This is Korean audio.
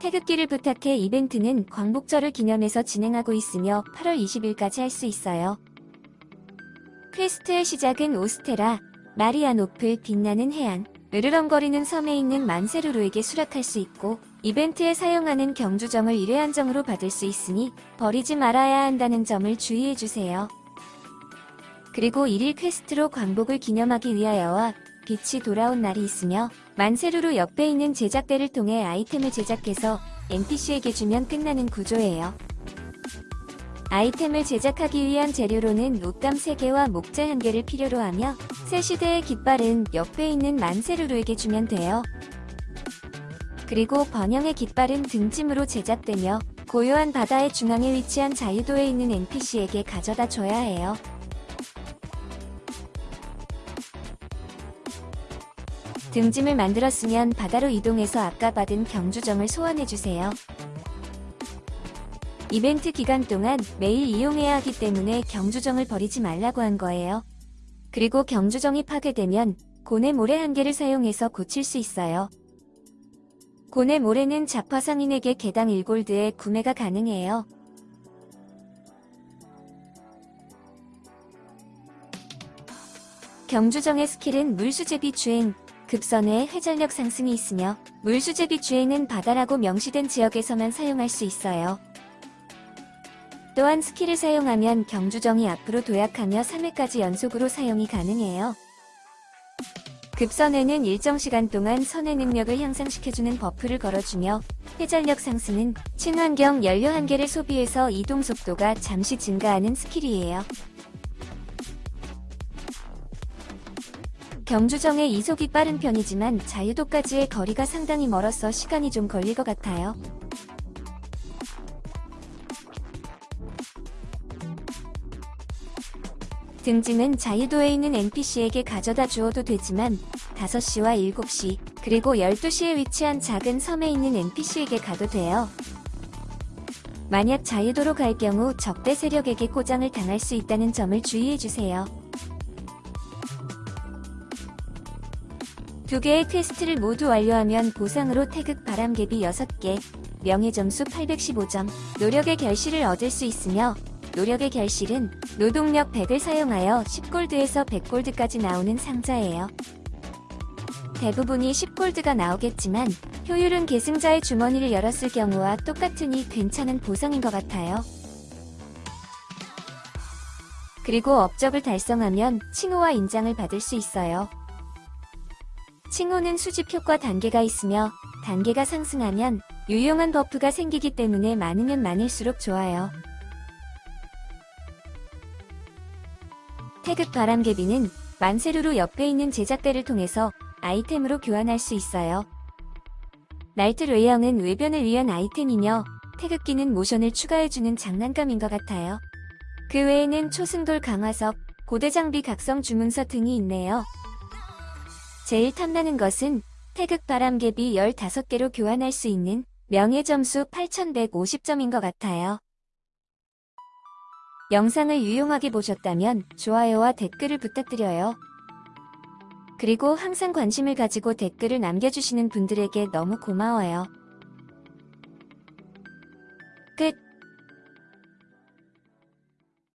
태극기를 부탁해 이벤트는 광복절을 기념해서 진행하고 있으며 8월 20일까지 할 수 있어요. quest의 시작은 오스테라, 마리아노플 빛나는 해안, 으르렁거리는 섬에 있는 만세루루에게 수락할 수 있고 이벤트에 사용하는 경주정을 1회 한정으로 받을 수 있으니 버리지 말아야 한다는 점을 주의해주세요. 그리고 1일 quest로 광복을 기념하기 위하여와 빛이 돌아온 날이 있으며 만세루루 옆에 있는 제작대를 통해 아이템을 제작해서 NPC에게 주면 끝나는 구조예요. 아이템을 제작하기 위한 재료로는 옷감 3개와 목재 1개를 필요로 하며 새 시대의 깃발은 옆에 있는 만세루루에게 주면 돼요. 그리고 번영의 깃발은 등짐으로 제작되며 고요한 바다의 중앙에 위치한 자유도에 있는 NPC에게 가져다 줘야 해요. 등짐을 만들었으면 바다로 이동해서 아까 받은 경주정을 소환해주세요. 이벤트 기간 동안 매일 이용해야 하기 때문에 경주정을 버리지 말라고 한 거예요. 그리고 경주정이 파괴되면 고뇌 모래 한 개를 사용해서 고칠 수 있어요. 고뇌 모래는 자파 상인에게 개당 1골드에 구매가 가능해요. 경주정의 skill은 물수제비 주행, 급선의 회전력 상승이 있으며 물수제비 주행은 바다라고 명시된 지역에서만 사용할 수 있어요. 또한 skill을 사용하면 경주정이 앞으로 도약하며 3회까지 연속으로 사용이 가능해요. 급선에는 일정 시간 동안 선의 능력을 향상시켜주는 buff를 걸어주며 회전력 상승은 친환경 연료 한 개를 소비해서 이동 속도가 잠시 증가하는 skill이에요. 경주정의 이속이 빠른 편이지만 자유도까지의 거리가 상당히 멀어서 시간이 좀 걸릴 것 같아요. 등짐은 자유도에 있는 NPC에게 가져다 주어도 되지만 5시와 7시 그리고 12시에 위치한 작은 섬에 있는 NPC에게 가도 돼요. 만약 자유도로 갈 경우 적대 세력에게 고장을 당할 수 있다는 점을 주의해주세요. 두 개의 quest를 모두 완료하면 보상으로 태극 바람개비 6개, 명예점수 815점, 노력의 결실을 얻을 수 있으며 노력의 결실은 노동력 100을 사용하여 10gold에서 100gold까지 나오는 상자예요. 대부분이 10gold가 나오겠지만 효율은 계승자의 주머니를 열었을 경우와 똑같으니 괜찮은 보상인 것 같아요. 그리고 업적을 달성하면 칭호와 인장을 받을 수 있어요. 칭호는 수집 효과 단계가 있으며 단계가 상승하면 유용한 버프가 생기기 때문에 많으면 많을수록 좋아요. 태극 바람개비는 만세루루 옆에 있는 제작대를 통해서 아이템으로 교환할 수 있어요. 날트 외형은 외변을 위한 아이템이며 태극기는 모션을 추가해주는 장난감인 것 같아요. 그 외에는 초승돌 강화석, 고대 장비 각성 주문서 등이 있네요. 제일 탐나는 것은 태극 바람개비 15개로 교환할 수 있는 명예점수 8150점인 것 같아요. 영상을 유용하게 보셨다면 좋아요와 댓글을 부탁드려요. 그리고 항상 관심을 가지고 댓글을 남겨주시는 분들에게 너무 고마워요.